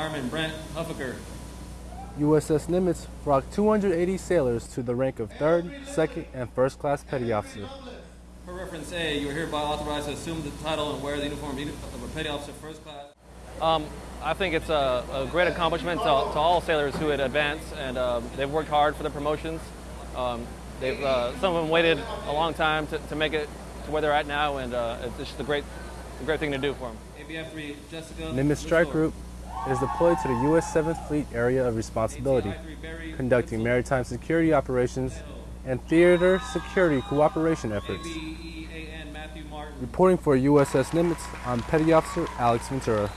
Fireman Brent Huffaker. USS Nimitz rocked 280 sailors to the rank of third, second, and first class petty officer. For reference A, you are hereby authorized to assume the title and wear the uniform of a petty officer first class. Um, I think it's a, a great accomplishment to, to, all sailors who had advanced, and uh, they've worked hard for the promotions. Um, they've, uh, some of them waited a long time to, to make it to where they're at now, and uh, it's just a great, a great thing to do for them. ABF 3, Jessica. Nimitz Strike Group is deployed to the U.S. 7th Fleet Area of Responsibility, conducting maritime security operations and theater security cooperation efforts. Reporting for USS Nimitz, I'm Petty Officer Alex Ventura.